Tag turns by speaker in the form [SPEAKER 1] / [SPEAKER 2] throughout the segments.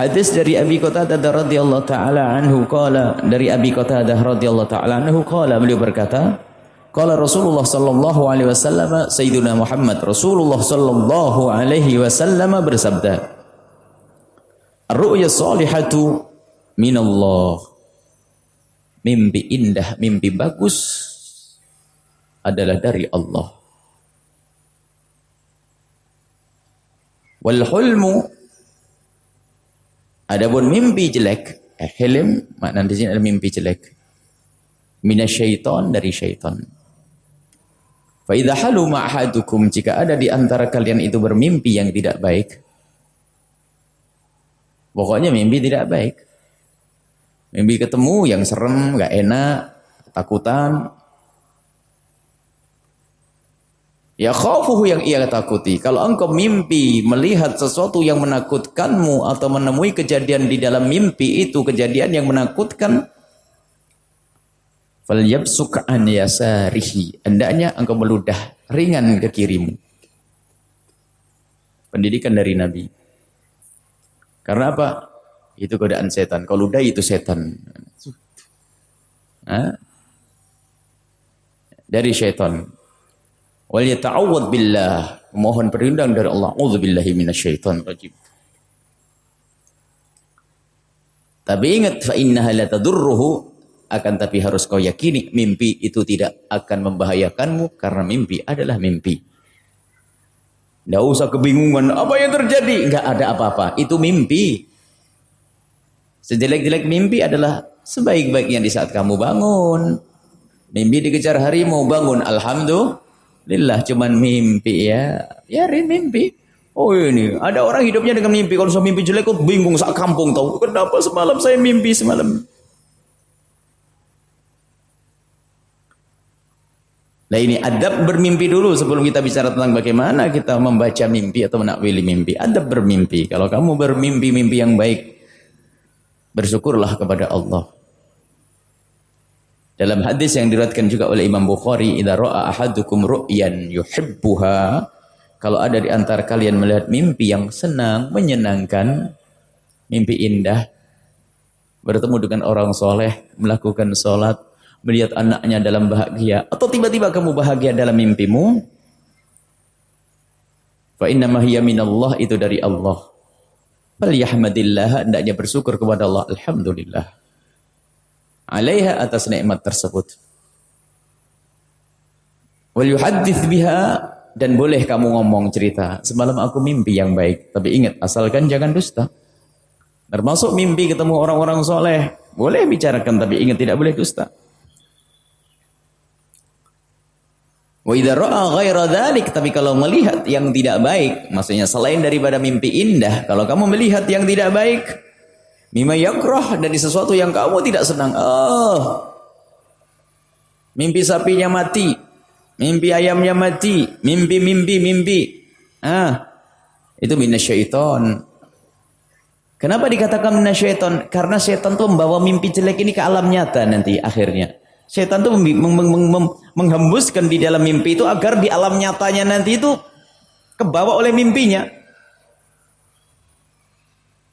[SPEAKER 1] Hadis dari Abi Qatadah radhiyallahu taala anhu qala dari Abi Qatadah radhiyallahu taala anhu qala beliau berkata qala Rasulullah sallallahu alaihi wasallam Sayyidina Muhammad Rasulullah sallallahu alaihi wasallam bersabda Ar-ru'ya salihatu minallah Mimpi indah, mimpi bagus adalah dari Allah Wal hulmu Adapun mimpi jelek, eh, hilm makna di sini ada mimpi jelek. Minasyaiton dari syaitan. Fa idza haluma ahadukum jika ada di antara kalian itu bermimpi yang tidak baik. Pokoknya mimpi tidak baik. Mimpi ketemu yang serem, enggak enak, takutan, Ya khawfuhu yang ia takuti. Kalau engkau mimpi melihat sesuatu yang menakutkanmu atau menemui kejadian di dalam mimpi itu kejadian yang menakutkan falyabsuk yasarihi. Hendaknya engkau meludah ringan ke kirimu. Pendidikan dari Nabi. Karena apa? Itu godaan setan. Kalau ludah itu setan. Hah? Dari setan. Wal yata'awwad billah. Mohon perlindungan dari Allah. A'udzubillahi minasyaitonir rajim. Tapi ingat fa innaha la tadurruhu akan tapi harus kau yakini mimpi itu tidak akan membahayakanmu karena mimpi adalah mimpi. Tidak usah kebingungan apa yang terjadi, enggak ada apa-apa. Itu mimpi. Sejelek-jelek mimpi adalah sebaik-baiknya di saat kamu bangun. Mimpi dikejar harimau bangun, alhamdulillah Lillah cuman mimpi ya. Biarin mimpi. Oh ini, ada orang hidupnya dengan mimpi. Kalau saya mimpi jelek, kok bingung sak kampung tahu. Kenapa semalam saya mimpi semalam? Nah ini adab bermimpi dulu sebelum kita bicara tentang bagaimana kita membaca mimpi atau menakwili mimpi. Adab bermimpi. Kalau kamu bermimpi mimpi yang baik, bersyukurlah kepada Allah. Dalam hadis yang diriwayatkan juga oleh Imam Bukhari, "Idza ra'a ahadukum ru'yan yuhibbuha" Kalau ada di antara kalian melihat mimpi yang senang, menyenangkan, mimpi indah, bertemu dengan orang soleh, melakukan sholat, melihat anaknya dalam bahagia, atau tiba-tiba kamu bahagia dalam mimpimu, fa inna hiya minallah itu dari Allah. Fal yahmadillah, hendaknya bersyukur kepada Allah. Alhamdulillah alaiha atas nikmat tersebut. Wal yuhaddits biha dan boleh kamu ngomong cerita. Semalam aku mimpi yang baik, tapi ingat asalkan jangan dusta. Termasuk mimpi ketemu orang-orang soleh, boleh bicarakan tapi ingat tidak boleh dusta. Wa idza ra'a ghaira dzalik, tapi kalau melihat yang tidak baik, maksudnya selain daripada mimpi indah, kalau kamu melihat yang tidak baik, Mima yakrah dari sesuatu yang kamu tidak senang. Oh. Mimpi sapinya mati. Mimpi ayamnya mati. Mimpi, mimpi, mimpi. Ah. Itu minasyaiton. Kenapa dikatakan minasyaiton? Karena setan tuh membawa mimpi jelek ini ke alam nyata nanti akhirnya. Setan tuh menghembuskan di dalam mimpi itu agar di alam nyatanya nanti itu kebawa oleh mimpinya.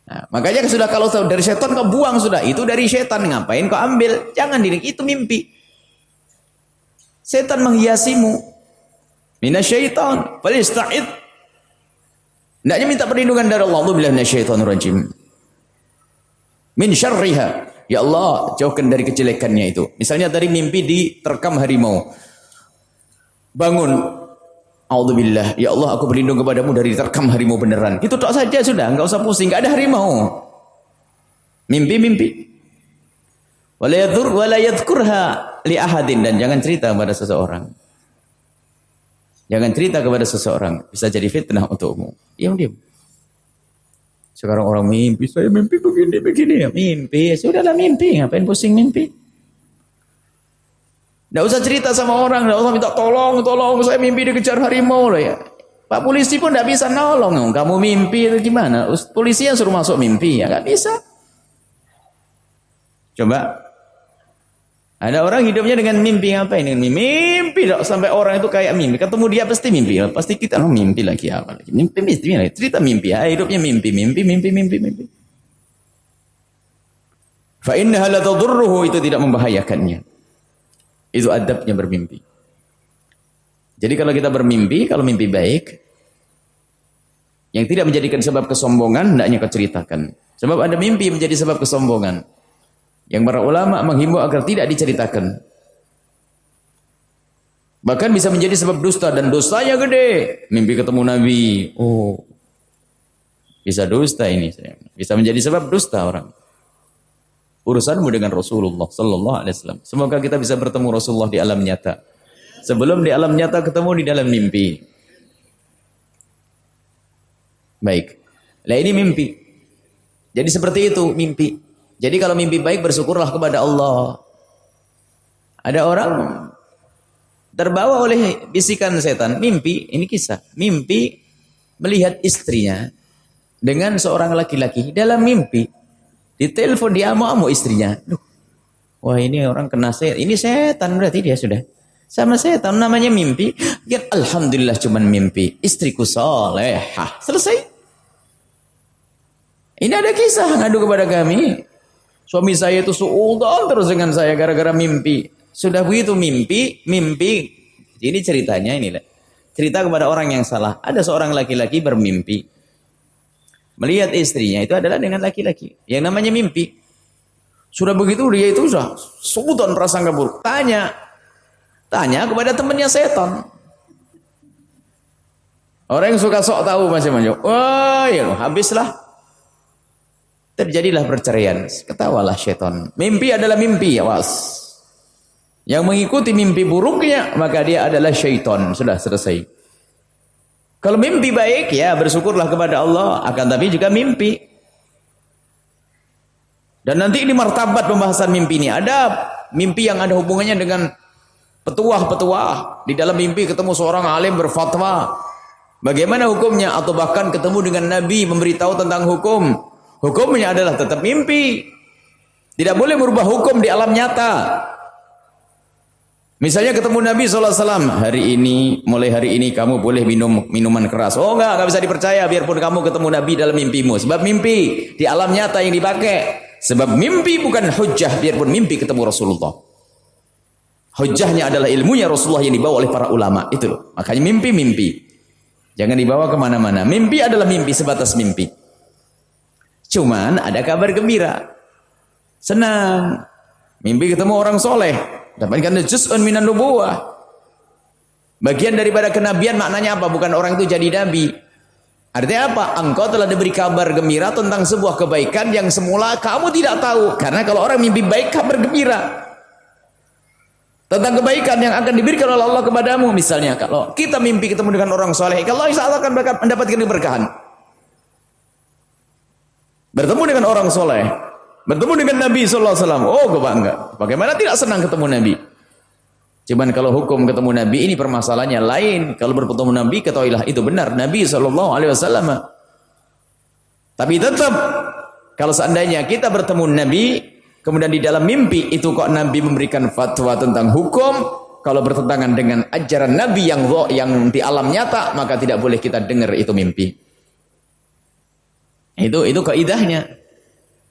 [SPEAKER 1] Nah, makanya sudah kalau dari setan kau buang sudah. Itu dari setan. Ngapain kau ambil? Jangan diri. Itu mimpi. Setan menghiasimu. Minasyaitan. Falista'id. Hendaknya minta perlindungan dari Allah. Bila minasyaitan rajim. Min syarriha. Ya Allah, jauhkan dari kejelekannya itu. Misalnya dari mimpi diterkam harimau. Bangun, Alhamdulillah, ya Allah aku berlindung kepadamu dari terkam harimau beneran. Itu tak saja sudah, enggak usah pusing, enggak ada harimau. Mimpi-mimpi. Wala yadhur wala yadhkurha li ahadin dan jangan cerita kepada seseorang. Jangan cerita kepada seseorang, bisa jadi fitnah untukmu. Diam diam. Sekarang orang mimpi, saya mimpi begini begini ya, mimpi. Sudahlah mimpi, ngapain pusing mimpi? Tidak usah cerita sama orang, tidak usah minta tolong, tolong, saya mimpi dikejar harimau lah ya. Pak polisi pun tidak bisa nolong. Kamu mimpi itu gimana? Polisi yang suruh masuk mimpi ya nggak bisa. Coba ada orang hidupnya dengan mimpi apa ini? Mimpi dok sampai orang itu kayak mimpi. Ketemu dia pasti mimpi. Pasti kita oh, mimpi lagi apa lagi? Mimpi, mimpi, mimpi. Cerita mimpi. Ya. Hidupnya mimpi, mimpi, mimpi, mimpi, mimpi. Fa innaha itu tidak membahayakannya. Itu adabnya bermimpi. Jadi kalau kita bermimpi, kalau mimpi baik, yang tidak menjadikan sebab kesombongan, hendaknya kau ceritakan. Sebab ada mimpi menjadi sebab kesombongan. Yang para ulama menghimbau agar tidak diceritakan. Bahkan bisa menjadi sebab dusta dan dosanya gede. Mimpi ketemu Nabi. Oh. Bisa dusta ini. Bisa menjadi sebab dusta orang. Urusanmu dengan Rasulullah sallallahu alaihi wasallam. Semoga kita bisa bertemu Rasulullah di alam nyata. Sebelum di alam nyata ketemu di dalam mimpi. Baik. Nah ini mimpi. Jadi seperti itu mimpi. Jadi kalau mimpi baik bersyukurlah kepada Allah. Ada orang terbawa oleh bisikan setan. Mimpi, ini kisah. Mimpi melihat istrinya dengan seorang laki-laki dalam mimpi. Ditelepon dia amu-amu istrinya. Duh, wah ini orang kena setan. Ini setan berarti dia sudah. Sama setan namanya mimpi. Ya Alhamdulillah cuman mimpi. Istriku solehah. Selesai. Ini ada kisah ngadu kepada kami. Suami saya itu suudon terus dengan saya gara-gara mimpi. Sudah begitu mimpi, mimpi. Ini ceritanya ini Cerita kepada orang yang salah. Ada seorang laki-laki bermimpi. Melihat istrinya itu adalah dengan laki-laki. Yang namanya mimpi. Sudah begitu dia itu sudah suudon prasangka buruk. Tanya. Tanya kepada temannya setan. Orang yang suka sok tahu macam-macam. Wah, ya habislah. Terjadilah perceraian. Ketawalah syaitan. Mimpi adalah mimpi, awas. Yang mengikuti mimpi buruknya, maka dia adalah syaitan. Sudah selesai. Kalau mimpi baik, ya bersyukurlah kepada Allah. Akan tapi juga mimpi. Dan nanti ini martabat pembahasan mimpi ini. Ada mimpi yang ada hubungannya dengan petuah-petuah. Di dalam mimpi ketemu seorang alim berfatwa. Bagaimana hukumnya? Atau bahkan ketemu dengan Nabi memberitahu tentang hukum. Hukumnya adalah tetap mimpi. Tidak boleh merubah hukum di alam nyata. Misalnya ketemu Nabi SAW, hari ini, mulai hari ini kamu boleh minum minuman keras. Oh enggak, enggak bisa dipercaya biarpun kamu ketemu Nabi dalam mimpimu. Sebab mimpi di alam nyata yang dipakai. Sebab mimpi bukan hujah biarpun mimpi ketemu Rasulullah. Hujahnya adalah ilmunya Rasulullah yang dibawa oleh para ulama. Itu Makanya mimpi-mimpi. Jangan dibawa ke mana-mana. Mimpi adalah mimpi sebatas mimpi. Cuman ada kabar gembira. Senang. Mimpi ketemu orang soleh. Dapatkan juz'un minan nubuwah. Bagian daripada kenabian maknanya apa? Bukan orang itu jadi nabi. Artinya apa? Engkau telah diberi kabar gembira tentang sebuah kebaikan yang semula kamu tidak tahu. Karena kalau orang mimpi baik kabar gembira. Tentang kebaikan yang akan diberikan oleh Allah kepadamu. Misalnya kalau kita mimpi ketemu dengan orang soleh. Kalau Allah akan mendapatkan keberkahan. Bertemu dengan orang soleh. Bertemu dengan Nabi SAW. Oh, gue bangga. Bagaimana tidak senang ketemu Nabi? Cuman kalau hukum ketemu Nabi ini permasalahannya lain. Kalau bertemu Nabi, ketahuilah itu benar. Nabi SAW. Tapi tetap, kalau seandainya kita bertemu Nabi, kemudian di dalam mimpi itu kok Nabi memberikan fatwa tentang hukum, kalau bertentangan dengan ajaran Nabi yang yang di alam nyata, maka tidak boleh kita dengar itu mimpi. Itu itu kaidahnya.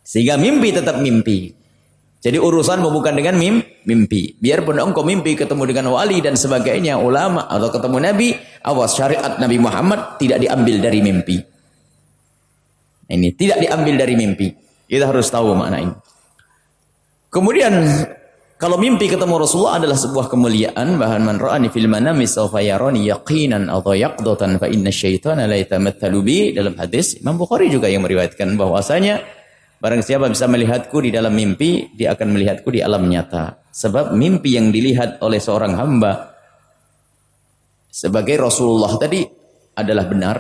[SPEAKER 1] Sehingga mimpi tetap mimpi. Jadi urusan bukan dengan mim, mimpi. Biarpun engkau mimpi ketemu dengan wali dan sebagainya, ulama atau ketemu nabi, awas syariat Nabi Muhammad tidak diambil dari mimpi. Ini tidak diambil dari mimpi. Kita harus tahu makna ini. Kemudian kalau mimpi ketemu Rasulullah adalah sebuah kemuliaan, bahan man ra'ani fil manami sawfa yarani yaqinan atau yaqdatan fa inna syaitana la yatamathalu bi dalam hadis Imam Bukhari juga yang meriwayatkan bahwasanya barang siapa bisa melihatku di dalam mimpi, dia akan melihatku di alam nyata. Sebab mimpi yang dilihat oleh seorang hamba sebagai Rasulullah tadi adalah benar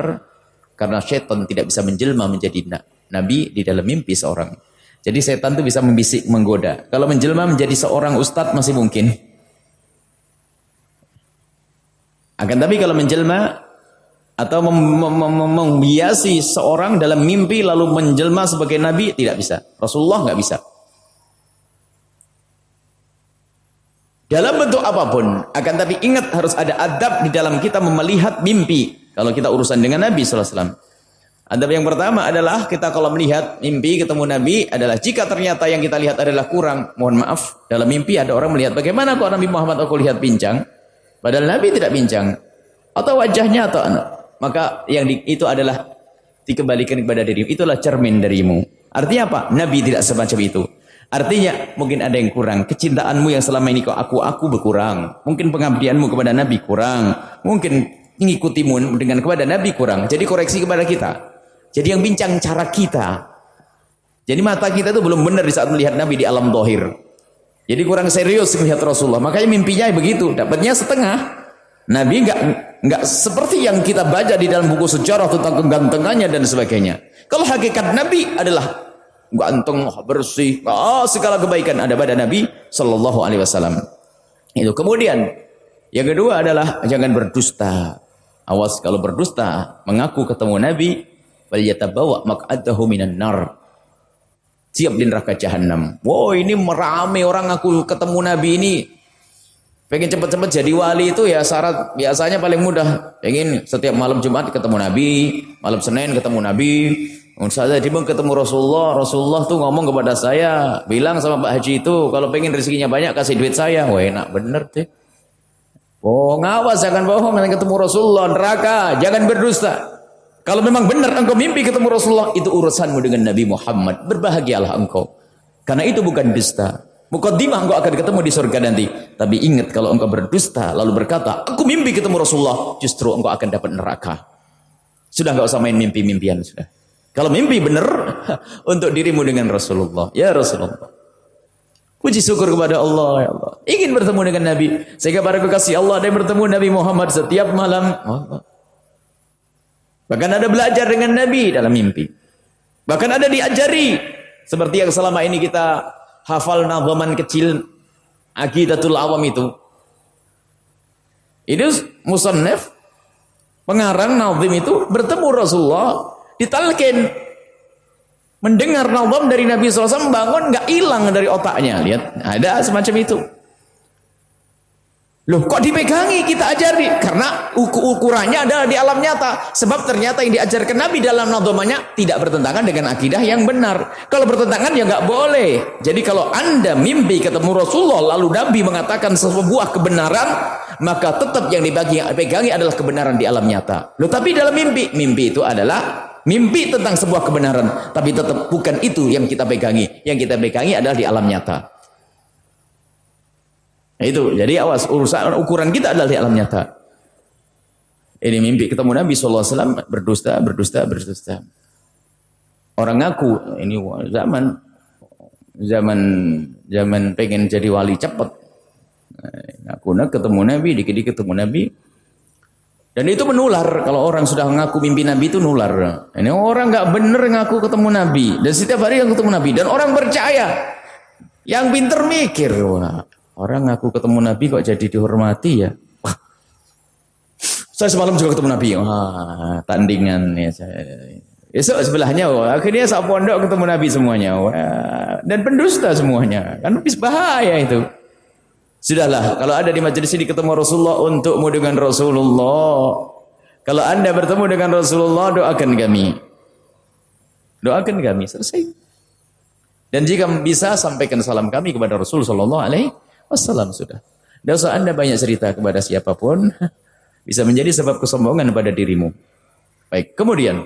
[SPEAKER 1] karena syaitan tidak bisa menjelma menjadi nabi di dalam mimpi seorang. Jadi setan itu bisa membisik, menggoda. Kalau menjelma menjadi seorang ustadz masih mungkin. Akan tapi kalau menjelma atau mem mem mem membiasi seorang dalam mimpi lalu menjelma sebagai nabi tidak bisa. Rasulullah nggak bisa. Dalam bentuk apa pun, akan tapi ingat harus ada adab di dalam kita melihat mimpi. Kalau kita urusan dengan Nabi SAW. Adab yang pertama adalah kita kalau melihat mimpi ketemu Nabi adalah jika ternyata yang kita lihat adalah kurang, mohon maaf, dalam mimpi ada orang melihat bagaimana kok Nabi Muhammad aku lihat pincang, padahal Nabi tidak pincang, atau wajahnya atau anak. Maka yang di, itu adalah dikembalikan kepada dirimu, itulah cermin darimu. Artinya apa? Nabi tidak semacam itu. Artinya mungkin ada yang kurang. Kecintaanmu yang selama ini kau aku-aku berkurang. Mungkin pengabdianmu kepada Nabi kurang. Mungkin mengikutimu dengan kepada Nabi kurang. Jadi koreksi kepada kita. Jadi yang bincang cara kita. Jadi mata kita itu belum benar di saat melihat Nabi di alam dohir. Jadi kurang serius melihat Rasulullah. Makanya mimpinya begitu. Dapatnya setengah. Nabi enggak enggak seperti yang kita baca di dalam buku sejarah tentang kegantengannya dan sebagainya. Kalau hakikat Nabi adalah ganteng, bersih, oh, segala kebaikan ada pada Nabi Shallallahu Alaihi Wasallam. Itu kemudian yang kedua adalah jangan berdusta. Awas kalau berdusta, mengaku ketemu Nabi, bawa maq'adahu minan nar. Siap di neraka jahanam. Wow, ini merame orang aku ketemu Nabi ini. Pengen cepat-cepat jadi wali itu ya syarat biasanya paling mudah. Pengen setiap malam Jumat ketemu Nabi, malam Senin ketemu Nabi, saya tiba ketemu Rasulullah, Rasulullah tuh ngomong kepada saya, bilang sama Pak Haji itu, kalau pengen rezekinya banyak kasih duit saya. Wah enak bener deh. Oh ngawas jangan bohong ketemu Rasulullah neraka, jangan berdusta. Kalau memang benar engkau mimpi ketemu Rasulullah, itu urusanmu dengan Nabi Muhammad. Berbahagialah engkau. Karena itu bukan dusta. Mukaddimah engkau akan ketemu di surga nanti. Tapi ingat kalau engkau berdusta lalu berkata, aku mimpi ketemu Rasulullah, justru engkau akan dapat neraka. Sudah enggak usah main mimpi-mimpian sudah. Kalau mimpi benar untuk dirimu dengan Rasulullah. Ya Rasulullah. Puji syukur kepada Allah ya Allah. Ingin bertemu dengan Nabi. Sehingga para kekasih Allah ada yang bertemu Nabi Muhammad setiap malam. Bahkan ada belajar dengan Nabi dalam mimpi. Bahkan ada diajari. Seperti yang selama ini kita hafal nazaman kecil Aqidatul Awam itu. Itu musannaf pengarang nazim itu bertemu Rasulullah ditalkin mendengar nazam dari Nabi SAW bangun nggak hilang dari otaknya lihat ada semacam itu Loh, kok dipegangi kita ajari? Karena ukur ukurannya adalah di alam nyata. Sebab ternyata yang diajarkan Nabi dalam nadhamanya tidak bertentangan dengan akidah yang benar. Kalau bertentangan ya nggak boleh. Jadi kalau anda mimpi ketemu Rasulullah lalu Nabi mengatakan sebuah kebenaran, maka tetap yang dibagi pegangi adalah kebenaran di alam nyata. Loh, tapi dalam mimpi, mimpi itu adalah mimpi tentang sebuah kebenaran. Tapi tetap bukan itu yang kita pegangi. Yang kita pegangi adalah di alam nyata. Itu. Jadi awas urusan ukuran kita adalah di alam nyata. Ini mimpi ketemu Nabi SAW berdusta, berdusta, berdusta. Orang ngaku ini zaman zaman zaman pengen jadi wali cepat. Nah, ngaku nak ketemu Nabi, dikit-dikit ketemu Nabi. Dan itu menular. Kalau orang sudah ngaku mimpi Nabi itu nular. Ini orang nggak bener ngaku ketemu Nabi. Dan setiap hari yang ketemu Nabi. Dan orang percaya. Yang pinter mikir. Wah, Orang ngaku ketemu Nabi kok jadi dihormati ya. Wah. Saya semalam juga ketemu Nabi. Wah, tandingan ya saya. Esok sebelahnya, wah, akhirnya sak pondok ketemu Nabi semuanya. Wah, dan pendusta semuanya. Kan lebih bahaya itu. Sudahlah, kalau ada di majelis ini ketemu Rasulullah untukmu dengan Rasulullah. Kalau anda bertemu dengan Rasulullah, doakan kami. Doakan kami, selesai. Dan jika bisa, sampaikan salam kami kepada Rasul Sallallahu Alaihi Wassalam sudah. Tidak usah anda banyak cerita kepada siapa pun. Bisa menjadi sebab kesombongan pada dirimu. Baik, kemudian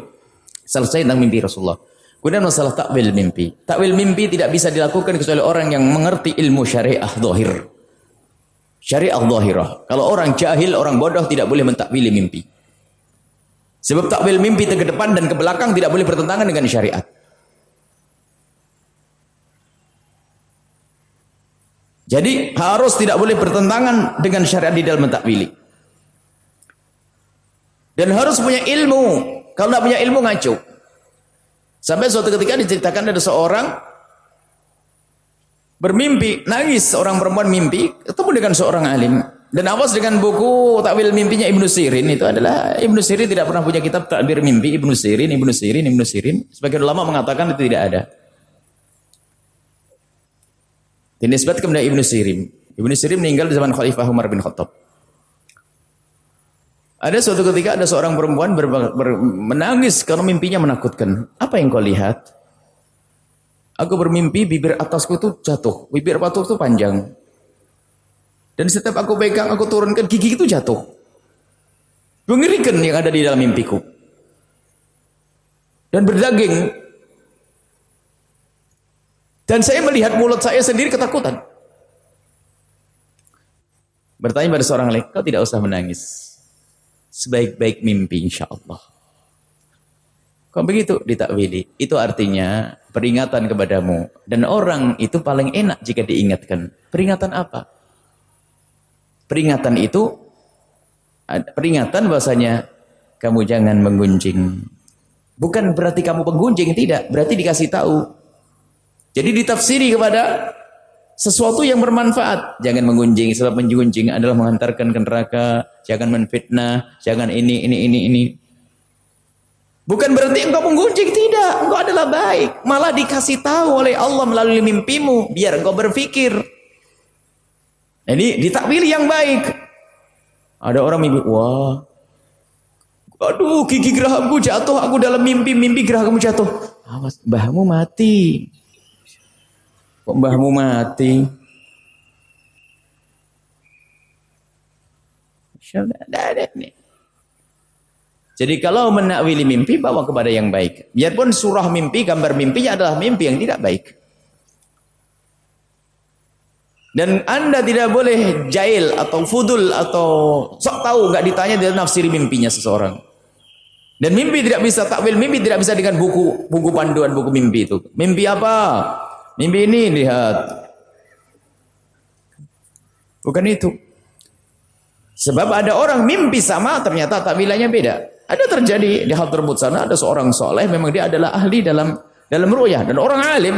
[SPEAKER 1] selesai tentang mimpi Rasulullah. Kemudian masalah takwil mimpi. Takwil mimpi tidak bisa dilakukan kecuali orang yang mengerti ilmu syariah zahir. Syariah zahirah. Kalau orang jahil, orang bodoh tidak boleh mentakwili mimpi. Sebab takwil mimpi ke depan dan ke belakang tidak boleh bertentangan dengan syariat. Jadi harus tidak boleh bertentangan dengan syariat di dalam mentakwili. Dan harus punya ilmu. Kalau tidak punya ilmu ngaco. Sampai suatu ketika diceritakan ada seorang bermimpi, nangis seorang perempuan mimpi ketemu dengan seorang alim. Dan awas dengan buku takwil mimpinya Ibnu Sirin itu adalah Ibnu Sirin tidak pernah punya kitab takbir mimpi Ibnu Sirin, Ibnu Sirin, Ibnu Sirin. Sebagian ulama mengatakan itu tidak ada. Dinisbatkan kepada Ibnu Sirin. Ibnu Sirin meninggal di zaman Khalifah Umar bin Khattab. Ada suatu ketika ada seorang perempuan ber, ber, menangis karena mimpinya menakutkan. Apa yang kau lihat? Aku bermimpi bibir atasku itu jatuh, bibir batu itu panjang. Dan setiap aku pegang, aku turunkan, gigi itu jatuh. Mengerikan yang ada di dalam mimpiku. Dan berdaging. Dan saya melihat mulut saya sendiri ketakutan. Bertanya pada seorang lain, kau tidak usah menangis. Sebaik-baik mimpi insya Allah. Kok begitu ditakwili? Itu artinya peringatan kepadamu. Dan orang itu paling enak jika diingatkan. Peringatan apa? Peringatan itu peringatan bahasanya kamu jangan menggunjing. Bukan berarti kamu penggunjing, tidak. Berarti dikasih tahu. Jadi ditafsiri kepada sesuatu yang bermanfaat. Jangan menggunjing, sebab menggunjing adalah mengantarkan ke neraka. Jangan menfitnah, jangan ini, ini, ini, ini. Bukan berarti engkau menggunjing, tidak. Engkau adalah baik. Malah dikasih tahu oleh Allah melalui mimpimu. Biar engkau berpikir. Ini ditakwili yang baik. Ada orang mimpi, wah, aduh gigi gerahamku jatuh, aku dalam mimpi, mimpi gerahamku jatuh. Awas, mbahmu mati. Kok mbahmu mati? Jadi kalau menakwili mimpi, bawa kepada yang baik. Biarpun surah mimpi, gambar mimpinya adalah mimpi yang tidak baik. Dan anda tidak boleh jail atau fudul atau sok tahu nggak ditanya dia nafsiri mimpinya seseorang. Dan mimpi tidak bisa takwil mimpi tidak bisa dengan buku buku panduan buku mimpi itu. Mimpi apa? Mimpi ini lihat. Bukan itu. Sebab ada orang mimpi sama ternyata takwilannya beda. Ada terjadi di hal tersebut sana ada seorang soleh memang dia adalah ahli dalam dalam ru'yah dan orang alim.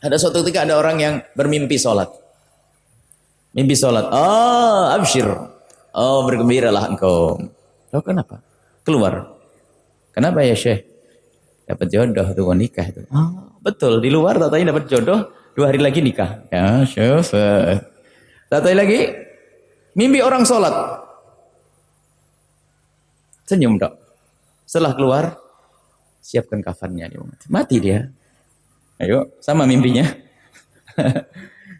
[SPEAKER 1] Ada suatu ketika ada orang yang bermimpi sholat. Mimpi sholat. Oh, absyir. Oh, bergembiralah engkau. Loh, kenapa? Keluar. Kenapa ya Syekh? Dapat jodoh tuh nikah itu. Oh, betul. Di luar tatanya dapat jodoh, dua hari lagi nikah. Ya, Syekh. Tatanya lagi, mimpi orang sholat. Senyum dok. Setelah keluar, siapkan kafannya. Mati dia. Ayo, sama mimpinya.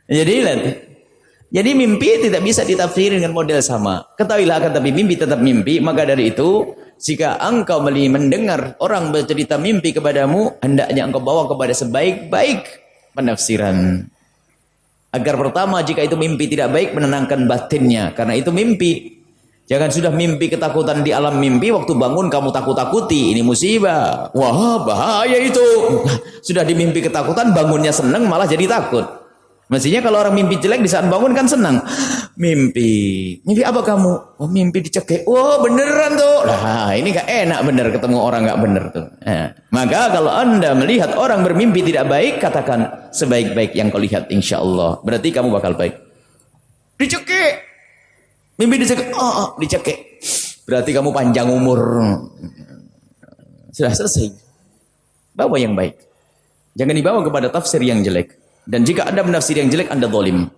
[SPEAKER 1] Jadi lihat, jadi mimpi tidak bisa ditafsir dengan model sama. Ketahuilah akan tapi mimpi tetap mimpi. Maka dari itu, jika engkau mendengar orang bercerita mimpi kepadamu, hendaknya engkau bawa kepada sebaik-baik penafsiran. Agar pertama, jika itu mimpi tidak baik, menenangkan batinnya. Karena itu mimpi. Jangan sudah mimpi ketakutan di alam mimpi, waktu bangun kamu takut-takuti. Ini musibah. Wah, bahaya itu. Sudah dimimpi ketakutan, bangunnya senang, malah jadi takut. Mestinya kalau orang mimpi jelek di saat bangun kan senang. Mimpi. Mimpi apa kamu? Oh mimpi dicekik. Oh beneran tuh. Nah ini gak enak bener ketemu orang gak bener tuh. Nah, maka kalau anda melihat orang bermimpi tidak baik, katakan sebaik-baik yang kau lihat insya Allah. Berarti kamu bakal baik. Dicekik. Mimpi dicekik. Oh, oh dicekik. Berarti kamu panjang umur. Sudah selesai. Bawa yang baik. Jangan dibawa kepada tafsir yang jelek. Dan jika Anda menafsir yang jelek, Anda zalim.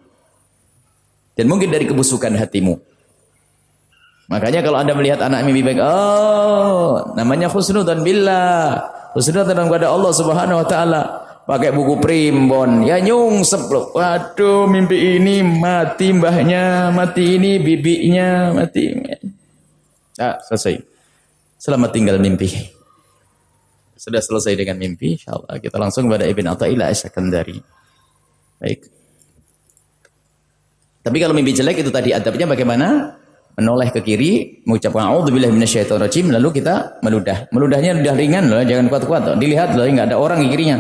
[SPEAKER 1] Dan mungkin dari kebusukan hatimu. Makanya kalau Anda melihat anak mimpi baik, oh, namanya khusnudan billah. Khusnudan kepada Allah Subhanahu wa taala. Pakai buku primbon, ya nyungsep loh. Waduh, mimpi ini mati mbahnya, mati ini bibinya, mati. Ah, selesai. Selamat tinggal mimpi. Sudah selesai dengan mimpi, insyaallah kita langsung kepada Ibn Athaillah As-Sakandari. Baik. Tapi kalau mimpi jelek itu tadi adabnya bagaimana? Menoleh ke kiri, mengucapkan auzubillahi minasyaitonirrajim lalu kita meludah. Meludahnya udah ringan loh, jangan kuat-kuat. Dilihat loh, enggak ada orang di kirinya.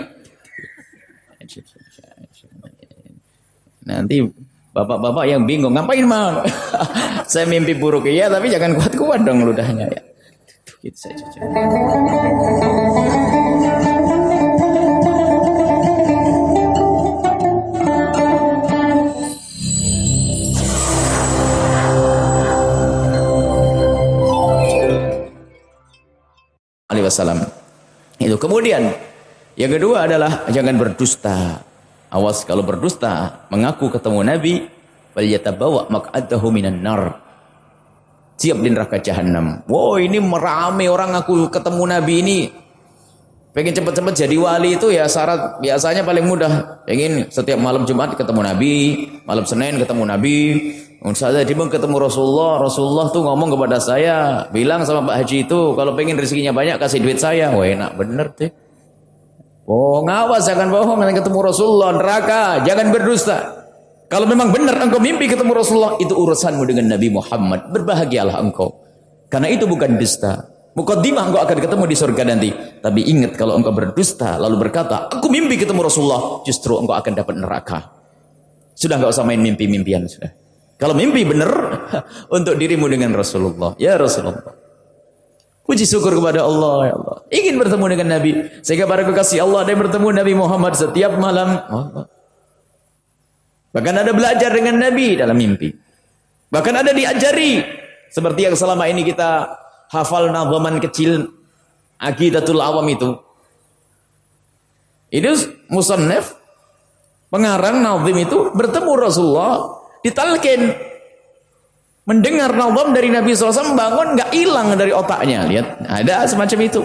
[SPEAKER 1] Nanti bapak-bapak yang bingung, ngapain mal? Saya mimpi buruk ya, tapi jangan kuat-kuat dong ludahnya ya. Gitu saja. Wasallam. Itu kemudian yang kedua adalah jangan berdusta. Awas kalau berdusta, mengaku ketemu Nabi, falyatabawa maq'adahu minan nar. Siap di neraka jahanam. Wow, ini merame orang aku ketemu Nabi ini. Pengen cepat-cepat jadi wali itu ya syarat biasanya paling mudah. Pengen setiap malam Jumat ketemu Nabi, malam Senin ketemu Nabi. Saya di ketemu Rasulullah, Rasulullah tuh ngomong kepada saya, bilang sama Pak Haji itu kalau pengen rezekinya banyak kasih duit saya. Wah enak bener tuh. Oh ngawas jangan bohong dengan ketemu Rasulullah neraka jangan berdusta. Kalau memang benar engkau mimpi ketemu Rasulullah itu urusanmu dengan Nabi Muhammad berbahagialah engkau. Karena itu bukan dusta. Mukaddimah engkau akan ketemu di surga nanti. Tapi ingat kalau engkau berdusta lalu berkata aku mimpi ketemu Rasulullah justru engkau akan dapat neraka. Sudah enggak usah main mimpi-mimpian sudah. Kalau mimpi benar untuk dirimu dengan Rasulullah. Ya Rasulullah. Puji syukur kepada Allah ya Allah. Ingin bertemu dengan Nabi. Sehingga para kekasih Allah ada yang bertemu Nabi Muhammad setiap malam. Bahkan ada belajar dengan Nabi dalam mimpi. Bahkan ada diajari. Seperti yang selama ini kita hafal nazaman kecil Aqidatul Awam itu. Itu musannaf pengarang nazim itu bertemu Rasulullah ditalkin. Mendengar nazam dari Nabi SAW bangun nggak hilang dari otaknya. Lihat ada semacam itu.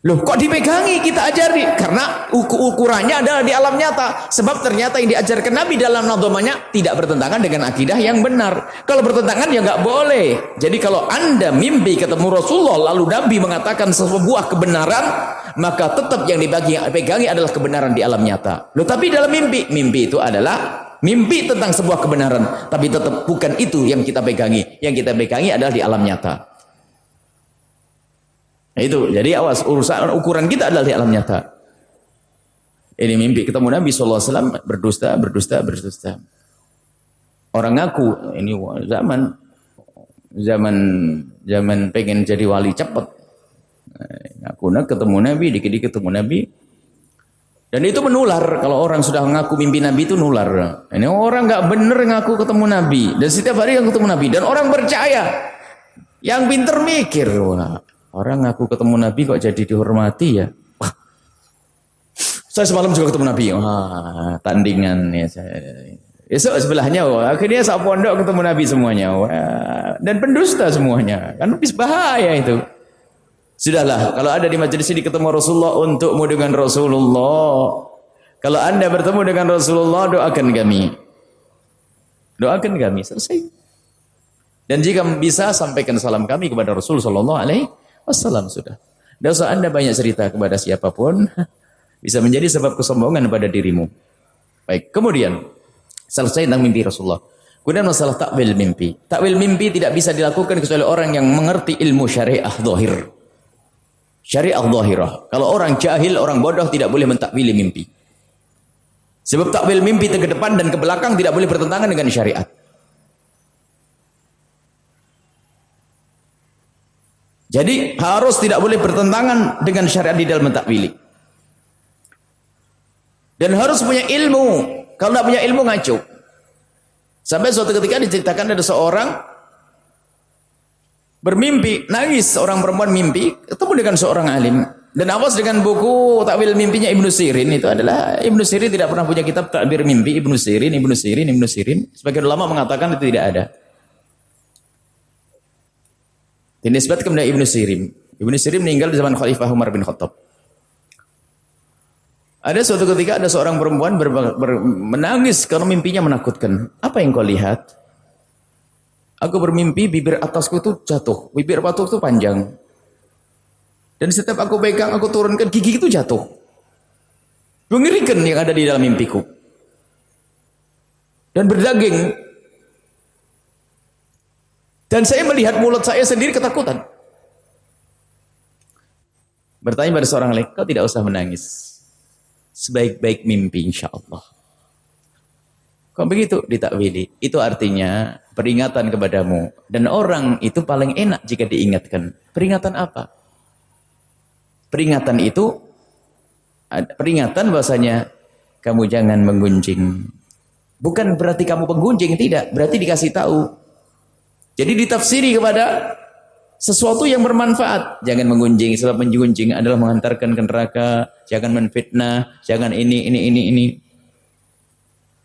[SPEAKER 1] Loh kok dipegangi? Kita ajari. Karena ukurannya adalah di alam nyata. Sebab ternyata yang diajarkan Nabi dalam nazamannya tidak bertentangan dengan akidah yang benar. Kalau bertentangan ya nggak boleh. Jadi kalau anda mimpi ketemu Rasulullah lalu Nabi mengatakan sebuah kebenaran maka tetap yang dibagi pegangi adalah kebenaran di alam nyata. Loh tapi dalam mimpi mimpi itu adalah mimpi tentang sebuah kebenaran tapi tetap bukan itu yang kita pegangi. Yang kita pegangi adalah di alam nyata. Nah, itu. Jadi awas urusan ukuran kita adalah di alam nyata. Ini mimpi. Ketemu Nabi SAW berdusta berdusta berdusta. Orang ngaku ini zaman zaman zaman pengen jadi wali cepat ngaku nah, ketemu Nabi dikit-dikit ketemu Nabi dan itu menular. Kalau orang sudah mengaku mimpi Nabi itu nular. Ini orang nggak bener ngaku ketemu Nabi. Dan setiap hari yang ketemu Nabi. Dan orang percaya. Yang pinter mikir. Orang ngaku ketemu Nabi kok jadi dihormati ya. Saya semalam juga ketemu Nabi. Wah, tandingan ya saya. Esok sebelahnya, wah, akhirnya saat pondok ketemu Nabi semuanya. Wah, dan pendusta semuanya. Kan lebih bahaya itu. Sudahlah, kalau ada di majelis ini ketemu Rasulullah untukmu dengan Rasulullah. Kalau anda bertemu dengan Rasulullah, doakan kami. Doakan kami, selesai. Dan jika bisa, sampaikan salam kami kepada Rasul Sallallahu Alaihi sudah. Tidak usah anda banyak cerita kepada siapa pun, bisa menjadi sebab kesombongan pada dirimu. Baik, kemudian selesai tentang mimpi Rasulullah. Kemudian masalah takwil mimpi. Takwil mimpi tidak bisa dilakukan kecuali orang yang mengerti ilmu syariah zahir. Syariah zahirah. Kalau orang jahil, orang bodoh tidak boleh mentakwili mimpi. Sebab takwil mimpi ke depan dan ke belakang tidak boleh bertentangan dengan syariat. Jadi harus tidak boleh bertentangan dengan syariat di dalam mentakwili. Dan harus punya ilmu. Kalau tidak punya ilmu ngaco. Sampai suatu ketika diceritakan ada seorang bermimpi, nangis seorang perempuan mimpi, ketemu dengan seorang alim. Dan awas dengan buku takwil mimpinya Ibnu Sirin itu adalah Ibnu Sirin tidak pernah punya kitab takbir mimpi Ibnu Sirin, Ibnu Sirin, Ibnu Sirin. Sebagian ulama mengatakan itu tidak ada. Dinisbat kepada Ibnu Sirin. Ibnu Sirin meninggal di zaman Khalifah Umar bin Khattab. Ada suatu ketika ada seorang perempuan ber, ber, menangis karena mimpinya menakutkan. Apa yang kau lihat? Aku bermimpi bibir atasku itu jatuh. Bibir batu itu panjang. Dan setiap aku pegang, aku turunkan, gigi itu jatuh. Mengerikan yang ada di dalam mimpiku. Dan berdaging. Dan saya melihat mulut saya sendiri ketakutan. Bertanya pada seorang lain, kau tidak usah menangis. Sebaik-baik mimpi insya Allah. Begitu ditakwili? Itu artinya peringatan kepadamu. Dan orang itu paling enak jika diingatkan. Peringatan apa? Peringatan itu peringatan bahasanya kamu jangan menggunjing. Bukan berarti kamu penggunjing, tidak. Berarti dikasih tahu. Jadi ditafsiri kepada sesuatu yang bermanfaat. Jangan menggunjing, sebab menggunjing adalah mengantarkan ke neraka. Jangan menfitnah, jangan ini, ini, ini, ini.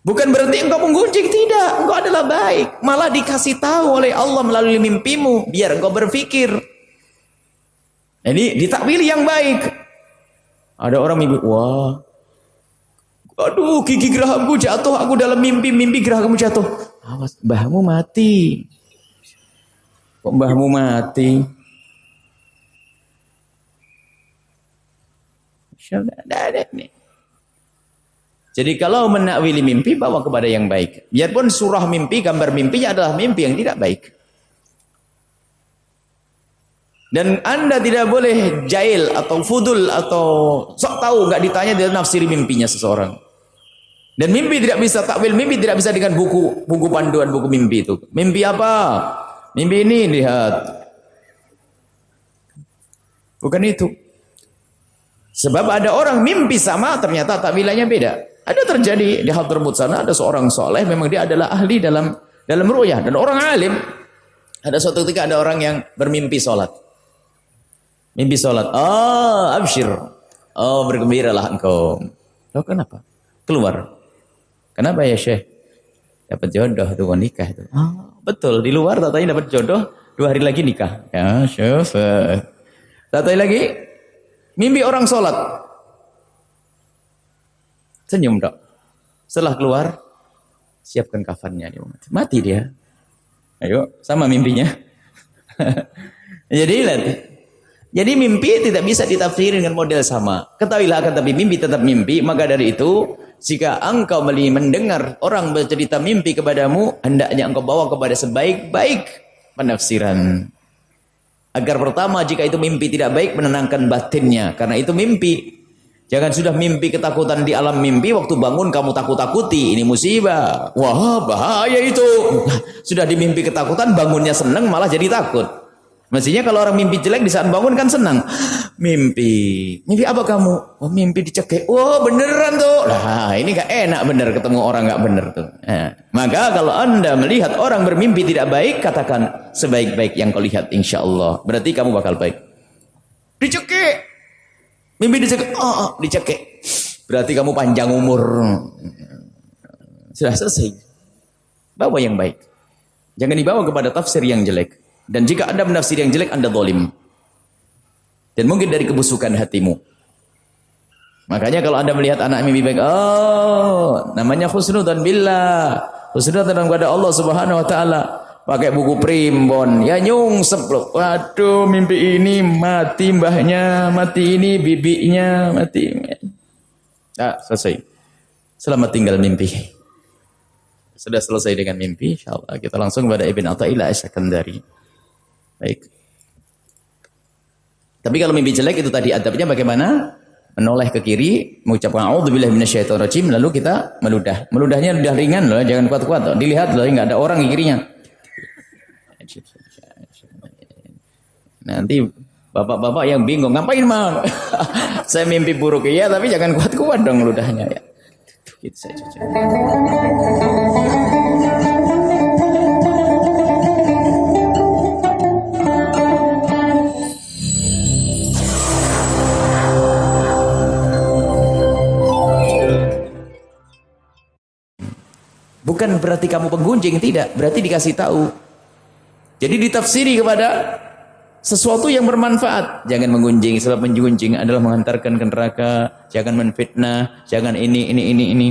[SPEAKER 1] Bukan berarti engkau menggunjing, tidak. Engkau adalah baik. Malah dikasih tahu oleh Allah melalui mimpimu, biar engkau berpikir. Jadi ditakwil yang baik. Ada orang mimpi, wah, aduh gigi gerahku jatuh, aku dalam mimpi, mimpi gerahmu jatuh. Awas, mbahmu mati. Kok mbahmu mati? Jadi kalau menakwili mimpi bawa kepada yang baik. Biarpun surah mimpi, gambar mimpinya adalah mimpi yang tidak baik. Dan anda tidak boleh jail atau fudul atau sok tahu nggak ditanya dia nafsiri mimpinya seseorang. Dan mimpi tidak bisa takwil mimpi tidak bisa dengan buku buku panduan buku mimpi itu. Mimpi apa? Mimpi ini lihat. Bukan itu. Sebab ada orang mimpi sama ternyata takwilannya beda. Ada terjadi di tersebut sana ada seorang soleh memang dia adalah ahli dalam dalam ru'yah dan orang alim. Ada suatu ketika ada orang yang bermimpi sholat. Mimpi sholat. Oh, abshir. Oh, bergembiralah engkau. Loh, kenapa? Keluar. Kenapa ya Syekh? Dapat jodoh tuh nikah itu. Oh, Betul, di luar tatanya dapat jodoh, dua hari lagi nikah. Ya, syuf. Tatanya lagi, mimpi orang sholat. Senyum dok. Setelah keluar, siapkan kafannya. Mati dia. Ayo, sama mimpinya. Jadi lihat. Jadi mimpi tidak bisa ditafsir dengan model sama. Ketahuilah akan tapi mimpi tetap mimpi. Maka dari itu jika engkau mendengar orang bercerita mimpi kepadamu, hendaknya engkau bawa kepada sebaik-baik penafsiran. Agar pertama jika itu mimpi tidak baik menenangkan batinnya karena itu mimpi. Jangan sudah mimpi ketakutan di alam mimpi waktu bangun kamu takut-takuti ini musibah. Wah bahaya itu. Sudah di mimpi ketakutan bangunnya senang malah jadi takut. Mestinya kalau orang mimpi jelek di saat bangun kan senang. Mimpi. Mimpi apa kamu? Oh mimpi dicekik. Oh beneran tuh. Nah ini gak enak bener ketemu orang gak bener tuh. Nah, maka kalau anda melihat orang bermimpi tidak baik, katakan sebaik-baik yang kau lihat insya Allah. Berarti kamu bakal baik. Dicekik. Mimpi dicekik. Oh, oh dicekik. Berarti kamu panjang umur. Sudah selesai. Bawa yang baik. Jangan dibawa kepada tafsir yang jelek. Dan jika anda menafsir yang jelek, anda zalim. Dan mungkin dari kebusukan hatimu. Makanya kalau anda melihat anak mimpi baik, oh, namanya khusnudan billah. Khusnudan kepada Allah subhanahu wa ta'ala. Pakai buku primbon, ya nyungsep loh. Waduh, mimpi ini mati mbahnya, mati ini bibinya, mati. Nah, selesai. Selamat tinggal mimpi. Sudah selesai dengan mimpi, insyaallah kita langsung kepada Ibn Atta'illah Asyakandari. Baik. Tapi kalau mimpi jelek itu tadi adabnya bagaimana? Menoleh ke kiri, mengucapkan auzubillahi minasyaitonirrajim lalu kita meludah. Meludahnya udah ringan loh, jangan kuat-kuat. Dilihat loh, enggak ada orang di kirinya. Nanti bapak-bapak yang bingung, ngapain mal? Saya mimpi buruk ya, tapi jangan kuat-kuat dong ludahnya ya. Gitu. Bukan berarti kamu penggunjing, tidak. Berarti dikasih tahu. Jadi ditafsiri kepada sesuatu yang bermanfaat. Jangan menggunjing, sebab menggunjing adalah mengantarkan ke neraka. Jangan menfitnah, jangan ini, ini, ini, ini.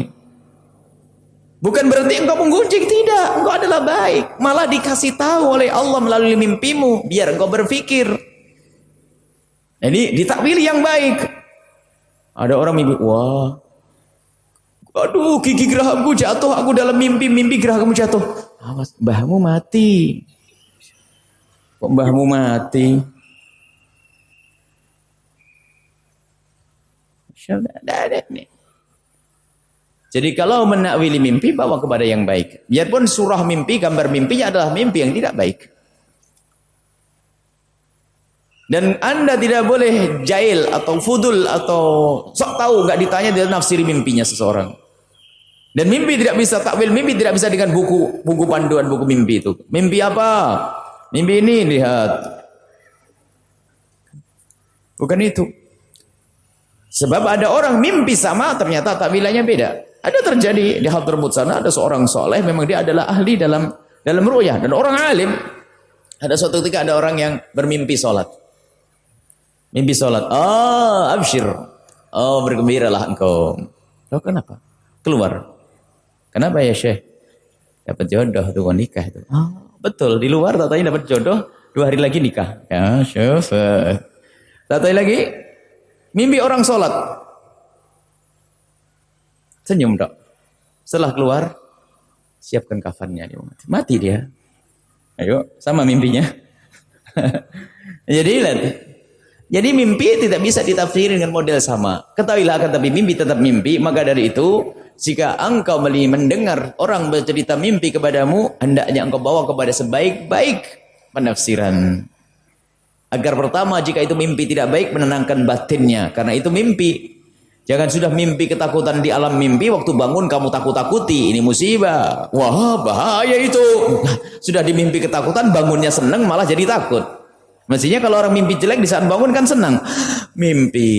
[SPEAKER 1] Bukan berarti engkau menggunjing, tidak. Engkau adalah baik. Malah dikasih tahu oleh Allah melalui mimpimu, biar engkau berpikir. Jadi ditakwil yang baik. Ada orang mimpi, wah Aduh, gigi gerahku jatuh. Aku dalam mimpi, mimpi gerahmu jatuh. Awas, mbahmu mati. Kok mbahmu mati? Jadi kalau menakwili mimpi, bawa kepada yang baik. Biarpun surah mimpi, gambar mimpinya adalah mimpi yang tidak baik. Dan anda tidak boleh jail atau fudul atau sok tahu nggak ditanya dia nafsiri mimpinya seseorang. Dan mimpi tidak bisa takwil mimpi tidak bisa dengan buku buku panduan buku mimpi itu. Mimpi apa? Mimpi ini lihat. Bukan itu. Sebab ada orang mimpi sama ternyata takwilannya beda. Ada terjadi di tersebut sana ada seorang soleh memang dia adalah ahli dalam dalam ru'yah dan orang alim. Ada suatu ketika ada orang yang bermimpi sholat. Mimpi sholat. Oh, abshir. Oh, bergembiralah engkau. Loh, kenapa? Keluar. Kenapa ya Syekh? Dapat jodoh tuh nikah itu. Oh, betul. Di luar tatanya dapat jodoh, dua hari lagi nikah. Ya. Tatanya lagi, Mimpi orang sholat. Senyum dok. Setelah keluar, siapkan kafannya. Mati. dia. Ayo, sama mimpinya. Jadi lihat. Jadi mimpi tidak bisa ditafsir dengan model sama. Ketahuilah akan tapi mimpi tetap mimpi. Maka dari itu, jika engkau mendengar orang bercerita mimpi kepadamu, hendaknya engkau bawa kepada sebaik-baik penafsiran. Agar pertama jika itu mimpi tidak baik menenangkan batinnya. Karena itu mimpi. Jangan sudah mimpi ketakutan di alam mimpi. Waktu bangun kamu takut-takuti. Ini musibah. Wah bahaya itu. Nah, sudah dimimpi ketakutan bangunnya senang malah jadi takut. Mestinya kalau orang mimpi jelek di saat bangun kan senang. Mimpi.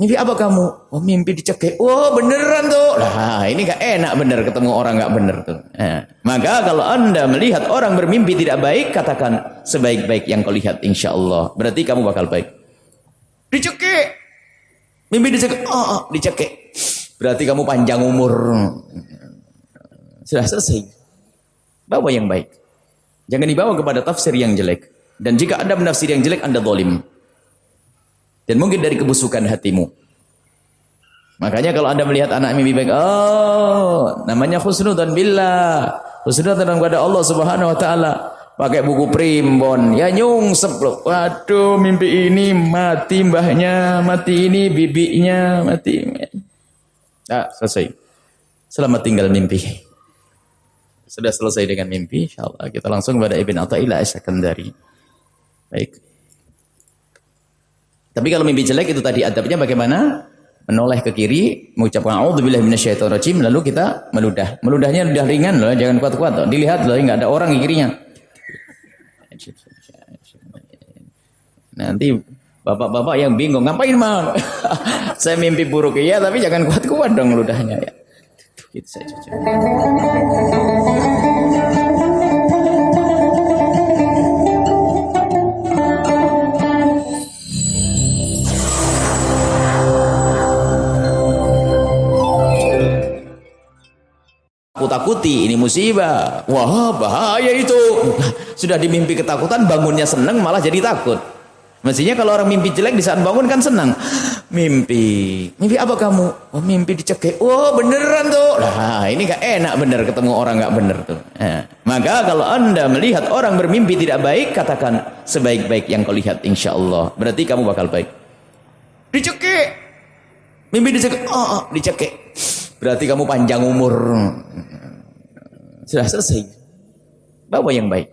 [SPEAKER 1] Mimpi apa kamu? Oh mimpi dicekik. Oh beneran tuh. Nah ini gak enak bener ketemu orang gak bener tuh. Nah, maka kalau anda melihat orang bermimpi tidak baik, katakan sebaik-baik yang kau lihat insya Allah. Berarti kamu bakal baik. Dicekik. Mimpi dicekik. Oh, oh dicekik. Berarti kamu panjang umur. Sudah selesai. Bawa yang baik. Jangan dibawa kepada tafsir yang jelek. Dan jika anda menafsir yang jelek, anda zalim. Dan mungkin dari kebusukan hatimu. Makanya kalau anda melihat anak mimpi baik, oh, namanya khusnudan billah. Khusnudan kepada Allah subhanahu wa ta'ala. Pakai buku primbon, ya nyungsep loh. Waduh, mimpi ini mati mbahnya, mati ini bibinya, mati. Nah, selesai. Selamat tinggal mimpi. Sudah selesai dengan mimpi, insyaallah kita langsung kepada Ibn Atta'illah As-Sakandari. Baik. Tapi kalau mimpi jelek itu tadi adabnya bagaimana? Menoleh ke kiri, mengucapkan a'udzubillahi minasyaitonirrajim lalu kita meludah. Meludahnya udah ringan loh, jangan kuat-kuat loh. Dilihat loh, enggak ada orang di kirinya. Nanti bapak-bapak yang bingung, ngapain mal? Saya mimpi buruk ya, tapi jangan kuat-kuat dong ludahnya ya. Gitu saja. Takuti ini musibah. Wah bahaya itu. Sudah dimimpi ketakutan bangunnya senang malah jadi takut. Mestinya kalau orang mimpi jelek di saat bangun kan senang mimpi. Mimpi apa kamu? Oh mimpi dicekik. Oh beneran tuh. Nah ini gak enak bener ketemu orang gak bener tuh. Nah, maka kalau anda melihat orang bermimpi tidak baik katakan sebaik-baik yang kau lihat insya Allah. Berarti kamu bakal baik. Dicekik. Mimpi dicekik. Oh, oh dicekik berarti kamu panjang umur sudah selesai. Bawa yang baik.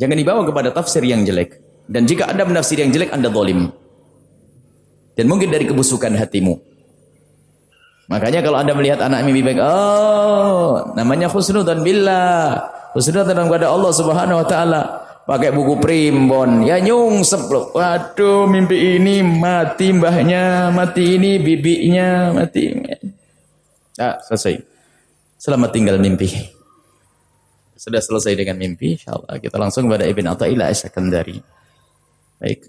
[SPEAKER 1] Jangan dibawa kepada tafsir yang jelek. Dan jika Anda menafsir yang jelek, Anda zalim. Dan mungkin dari kebusukan hatimu. Makanya kalau Anda melihat anak mimpi baik, oh, namanya khusnudan billah. Khusnudan kepada Allah Subhanahu wa taala. Pakai buku primbon, ya nyungsep loh. Waduh, mimpi ini mati mbahnya, mati ini bibinya, mati. Ah, selesai. Selamat tinggal mimpi. Sudah selesai dengan mimpi, insyaallah kita langsung kepada Ibn Atta'illah As-Sakandari. Baik.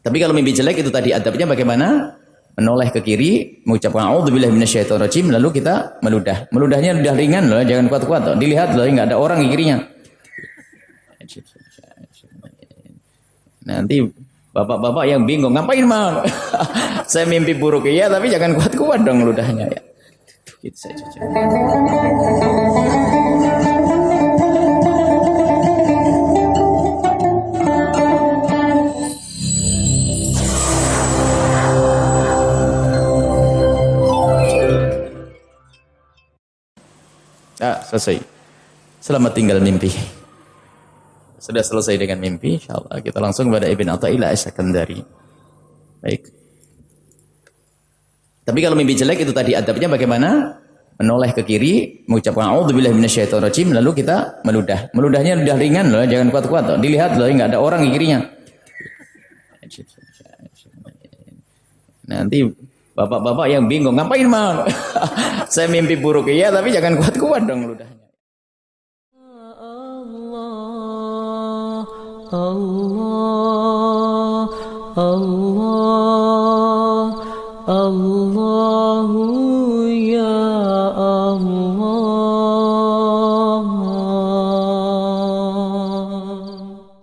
[SPEAKER 1] Tapi kalau mimpi jelek itu tadi adabnya bagaimana? Menoleh ke kiri, mengucapkan a'udzubillahi minasyaitonirrajim lalu kita meludah. Meludahnya udah ringan loh, jangan kuat-kuat loh. Dilihat loh, enggak ada orang di kirinya. Nanti bapak-bapak yang bingung, ngapain mal? Saya mimpi buruk ya, tapi jangan kuat-kuat dong ludahnya ya. Gitu saja. Ah, selesai. Selamat tinggal mimpi. Sudah selesai dengan mimpi, insyaallah kita langsung kepada Ibn Atta'illah As-Sakandari. Baik. Tapi kalau mimpi jelek itu tadi adabnya bagaimana? Menoleh ke kiri, mengucapkan a'udzubillahi minasyaitonirrajim lalu kita meludah. Meludahnya udah ringan loh, jangan kuat-kuat. Dilihat loh, enggak ada orang di kirinya.
[SPEAKER 2] Nanti bapak-bapak yang bingung, ngapain mal? Saya mimpi buruk iya, tapi jangan kuat-kuat dong ludahnya. Allah, Allah, Allah.